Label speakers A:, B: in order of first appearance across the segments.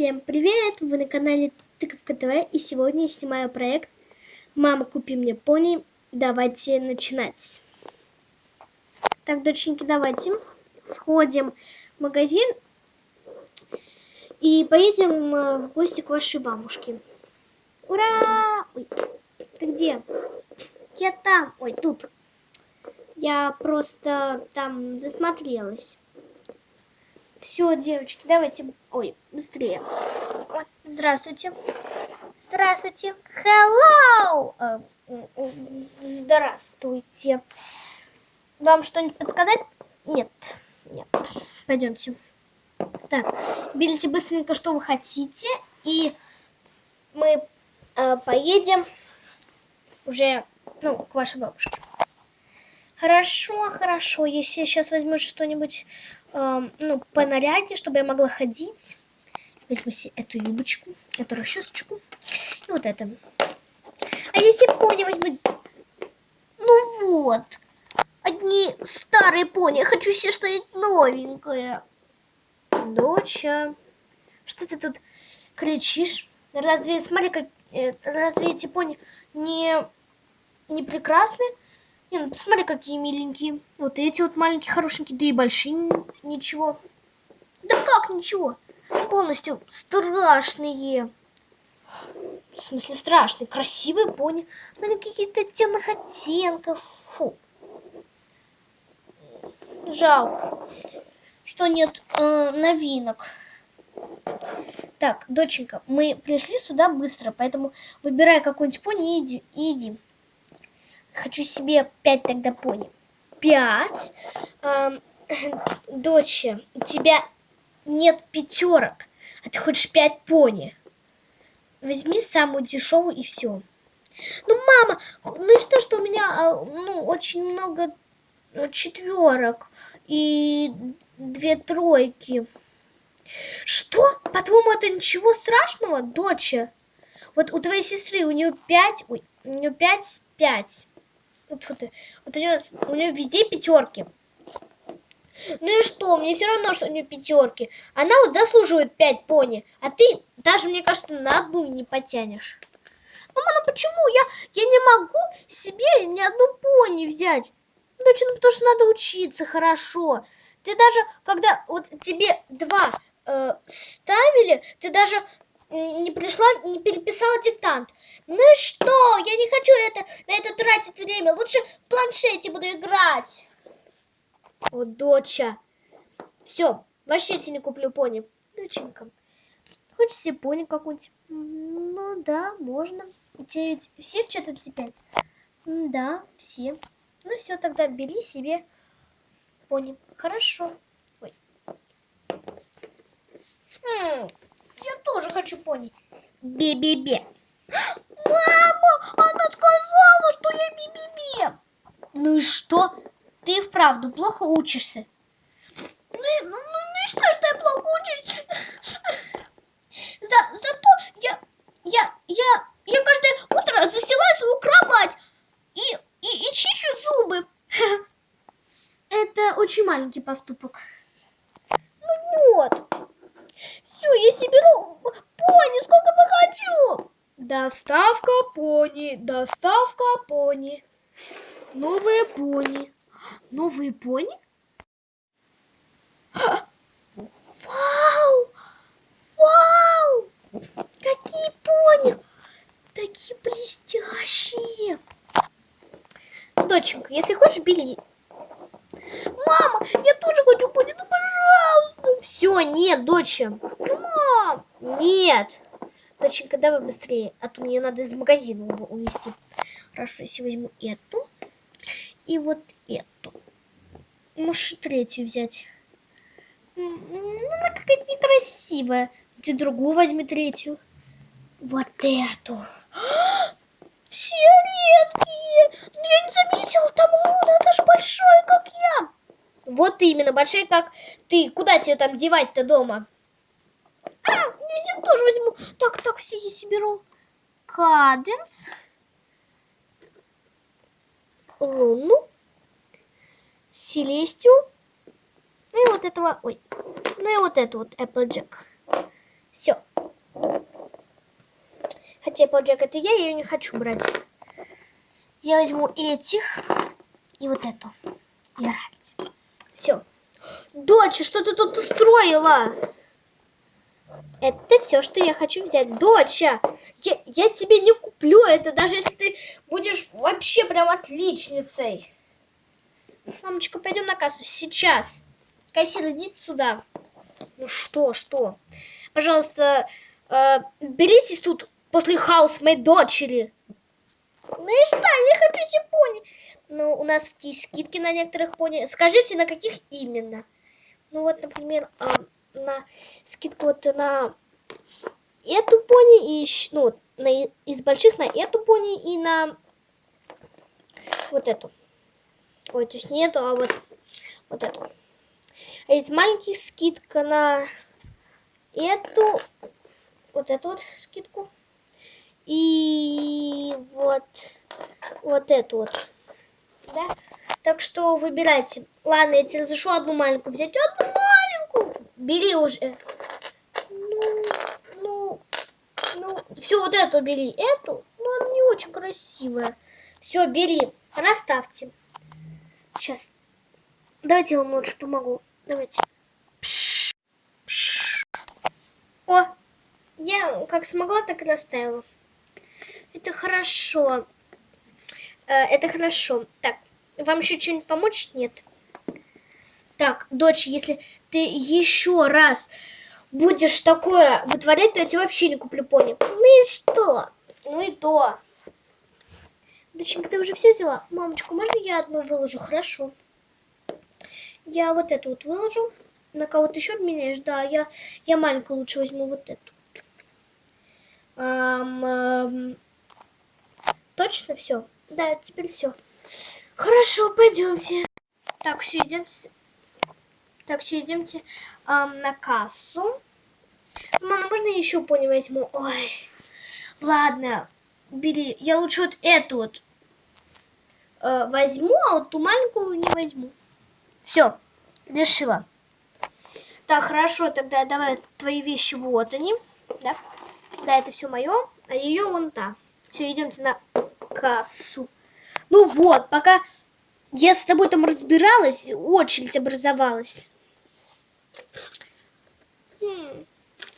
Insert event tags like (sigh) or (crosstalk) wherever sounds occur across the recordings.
A: Всем привет! Вы на канале Тыковка ТВ и сегодня я снимаю проект «Мама, купи мне пони». Давайте начинать. Так, доченьки, давайте сходим в магазин и поедем э, в гости к вашей бабушке. Ура! Ой, ты где? Я там. Ой, тут. Я просто там засмотрелась. Все, девочки, давайте, ой, быстрее. Здравствуйте. Здравствуйте. Hello. Э, здравствуйте. Вам что-нибудь подсказать? Нет, нет. Пойдемте. Так, берите быстренько, что вы хотите, и мы э, поедем уже, ну, к вашей бабушке. Хорошо, хорошо. Если сейчас возьму что-нибудь э, ну, понаряднее, чтобы я могла ходить. Возьму себе эту юбочку, эту расчесочку и вот это. А если пони возьму... Ну вот. Одни старые пони. Я хочу себе что-нибудь новенькое. Доча, что ты тут кричишь? Разве, смотри, как... Э, разве эти пони не, не прекрасны? Не, ну посмотри, какие миленькие. Вот эти вот маленькие, хорошенькие, да и большие, ничего. Да как ничего? Полностью страшные. В смысле страшные, красивые пони. Но они какие-то темных оттенков. Фу. Жалко, что нет э, новинок. Так, доченька, мы пришли сюда быстро, поэтому выбирай какой-нибудь пони и иди. И иди. Хочу себе пять тогда пони. Пять? Эм, (clears throat) доча, у тебя нет пятерок, а ты хочешь пять пони. Возьми самую дешевую и все. Ну, мама, ну и что, что у меня а, ну, очень много э, четверок и две тройки. Что? По-твоему, это ничего страшного, доча? Вот у твоей сестры, у нее пять, ой, у нее пять, пять. Вот, вот, вот у нее, у нее везде пятерки. Ну и что, мне все равно, что у нее пятерки. Она вот заслуживает пять пони, а ты даже, мне кажется, на одну не потянешь. Мама, ну почему? Я, я не могу себе ни одну пони взять. Доча, ну потому что надо учиться хорошо. Ты даже, когда вот тебе два э, ставили, ты даже не пришла, не переписала диктант. Ну и что? Я не хочу это, на это тратить время. Лучше в планшете буду играть. О, доча. Все, вообще тебе не куплю пони. Доченька, хочешь себе пони какую-нибудь? Ну да, можно. Ведь все в 435? Да, все. Ну все, тогда бери себе пони. Хорошо. Ой. М -м, я тоже хочу пони. Бе-бе-бе. Мама, она сказала, что я бе-бе-бе. Ну и что? Ты вправду плохо учишься. Ну, ну, ну, ну и что, что я плохо учусь? За, зато я, я, я, я каждое утро застилаю свою кровать и, и, и чищу зубы. Это очень маленький поступок. Ну вот. Все, я себе беру пони, сколько захочу. Доставка пони, доставка пони. Новые пони. Новые пони? Вау! Вау! Какие пони! Такие блестящие. Доченька, если хочешь, бери. Мама, я тоже хочу пони, ну пожалуйста. Все, нет, доча. Мам, нет. Доченька, давай быстрее, а то мне надо из магазина увезти. Хорошо, если возьму эту и вот эту. Можешь третью взять. Ну, она какая-то некрасивая. Ты другую возьми третью. Вот эту. (gasps) Все редкие. Я не заметила, там луна даже большая, как я. Вот именно, большая, как ты. Куда тебе там девать-то дома? А, я тоже возьму. Так, так, все, я себе беру. Каденс. Луну. Селестию. Ну и вот этого, ой, ну и вот это вот Applejack. Все, Хотя Applejack это я, я ее не хочу брать. Я возьму этих и вот эту. И орать. Все. Доча, что ты тут устроила? Это все, что я хочу взять. Доча, я, я тебе не куплю это, даже если ты будешь вообще прям отличницей. Мамочка, пойдем на кассу сейчас. Кассир, идите сюда. Ну что, что? Пожалуйста, э, беритесь тут после хаус моей дочери. Ну и что, я хочу себе пони. Ну, у нас тут есть скидки на некоторых пони. Скажите, на каких именно? Ну вот, например, э, на скидку вот на эту пони и ну, на, из больших на эту пони и на вот эту. Ой, то есть не эту, а вот, вот эту. А из маленьких скидка на эту, вот эту вот скидку. И вот, вот эту вот. Да? Так что выбирайте. Ладно, я тебе разрешу одну маленькую взять. Одну. Бери уже. Ну, ну, ну. Все, вот эту бери. Эту, ну, она не очень красивая. Все, бери. Расставьте. Сейчас. Давайте я вам лучше помогу. Давайте. О, я как смогла, так и расставила. Это хорошо. Э, это хорошо. Так, вам еще что-нибудь помочь? Нет. Так, дочь, если ты еще раз будешь такое вытворять, то я тебе вообще не куплю пони. Ну и что? Ну и то. Доченька, ты уже все взяла? Мамочка, можно я одну выложу? Хорошо. Я вот эту вот выложу. На кого-то еще обменяешь? Да, я, я маленькую лучше возьму вот эту. Эм, эм, точно все? Да, теперь все. Хорошо, пойдемте. Так, все, идемте. Так, все, идемте эм, на кассу. Мама, можно я еще пони возьму? Ой, ладно, бери. Я лучше вот эту вот э, возьму, а вот ту маленькую не возьму. Все, решила. Так, хорошо, тогда давай твои вещи, вот они. Да, да это все мое, а ее вон та. Все, идемте на кассу. Ну вот, пока я с тобой там разбиралась, очередь образовалась.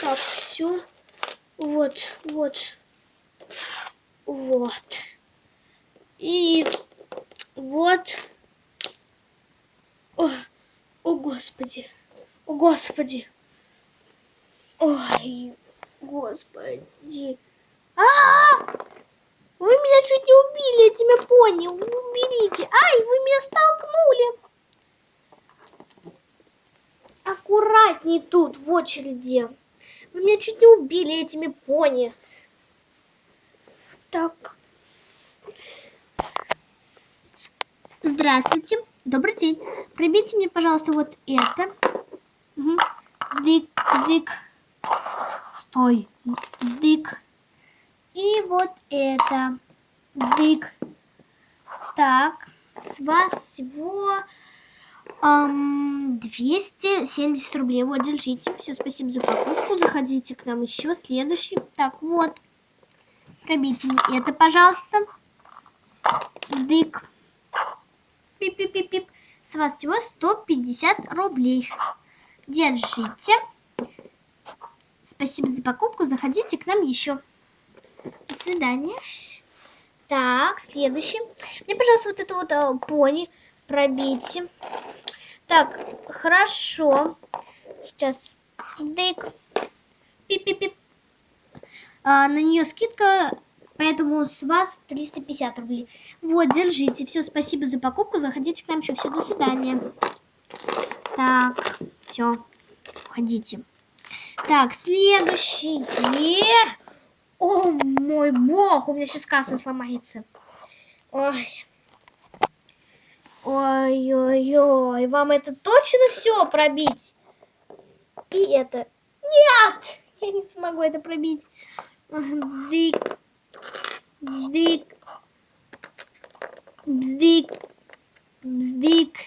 A: Так, все. Вот, вот. Вот. И вот. О, о господи. О господи. Ой, господи. А, -а, а Вы меня чуть не убили этими пони. Уберите. Ай, вы меня столкнули. Аккуратней тут, в очереди. Вы меня чуть не убили этими пони. Так. Здравствуйте. Добрый день. Пробейте мне, пожалуйста, вот это. Угу. Сдик, сдик. Стой. Сдик. И вот это. Сдик. Так. С вас всего эм, 270 рублей. Вот, держите. Все, спасибо за покупку. Заходите к нам еще. Следующий. Так, вот. Пробейте мне это, пожалуйста. Сдик пип-пип-пип-пип. С вас всего 150 рублей. Держите. Спасибо за покупку. Заходите к нам еще. До свидания. Так, следующий. Мне, пожалуйста, вот это вот а, пони пробейте. Так, хорошо. Сейчас. Дык. Пип-пип-пип. А, на нее скидка Поэтому с вас 350 рублей. Вот, держите. Все, спасибо за покупку. Заходите к нам еще. Все, до свидания. Так, все. Уходите. Так, следующее. О, мой бог, у меня сейчас касса сломается. Ой. Ой-ой-ой, вам это точно все пробить? И это... Нет! Я не смогу это пробить. Бздык. Бздик. Бздик. Бздик.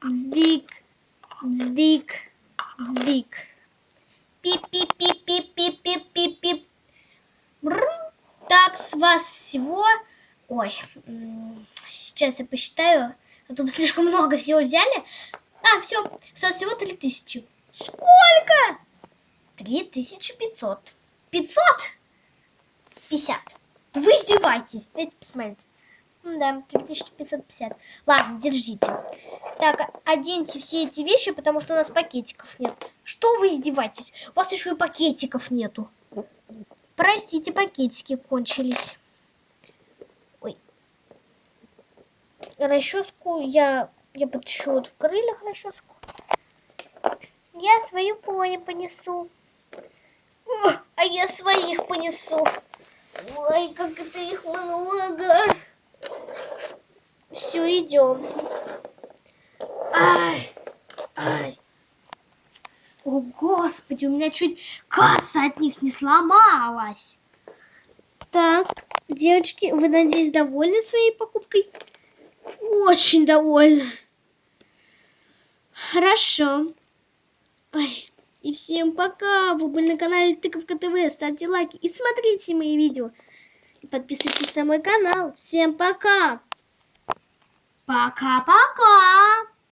A: Бздик. Бздик. Бздик. Пип-пип-пип-пип-пип-пип-пип-пип. вас всего... Ой, сейчас я посчитаю. А то слишком много всего взяли. А, все, вас всего 3000. Сколько? 3500. 500? 50. Вы издеваетесь. Дайте посмотреть. Да, 3550. Ладно, держите. Так, оденьте все эти вещи, потому что у нас пакетиков нет. Что вы издеваетесь? У вас еще и пакетиков нету. Простите, пакетики кончились. Расческу я, я подыщу вот в крыльях расческу. Я свою пони понесу. А я своих понесу. Ой, как это их много. Все, идем. Ай, ай. О, Господи, у меня чуть касса от них не сломалась. Так, девочки, вы, надеюсь, довольны своей покупкой? Очень довольны. Хорошо. Ой, и всем пока. Вы были на канале Тыковка ТВ. Ставьте лайки и смотрите мои видео. И подписывайтесь на мой канал. Всем пока. Пока-пока.